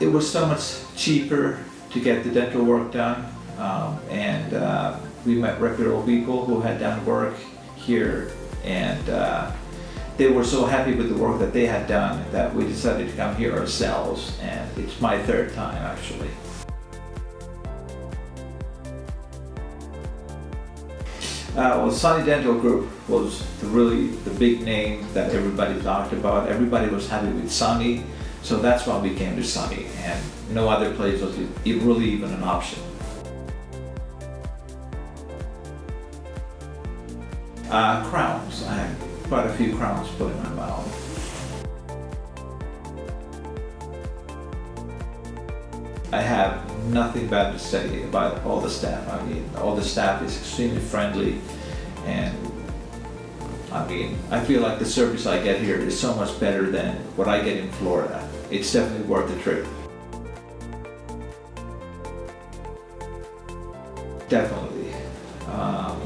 it was so much cheaper to get the dental work done. Um, and uh, we met reputable people who had done work here and uh, they were so happy with the work that they had done that we decided to come here ourselves and it's my third time actually. Uh, well, Sunny Dental Group was the really the big name that everybody talked about. Everybody was happy with Sunny, so that's why we came to Sunny, and no other place was really even an option. Uh, crowns. I have quite a few crowns put in my mouth. I have nothing bad to say about all the staff. I mean, all the staff is extremely friendly and I mean, I feel like the service I get here is so much better than what I get in Florida. It's definitely worth the trip. Definitely. Um,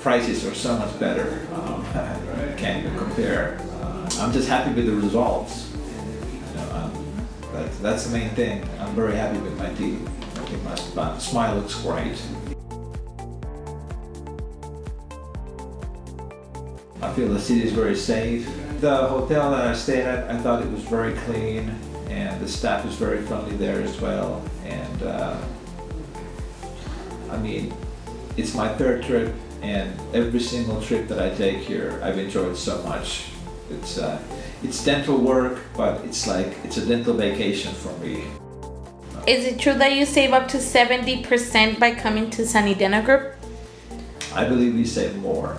prices are so much better. Um, can't even compare. Uh, I'm just happy with the results. Um, that, that's the main thing. I'm very happy with my teeth. I think my smile looks great. I feel the city is very safe. The hotel that I stayed at, I thought it was very clean and the staff is very friendly there as well. And uh, I mean, it's my third trip and every single trip that I take here, I've enjoyed so much. It's, uh, it's dental work, but it's like, it's a dental vacation for me. Is it true that you save up to 70% by coming to Sunny Dental Group? I believe we save more.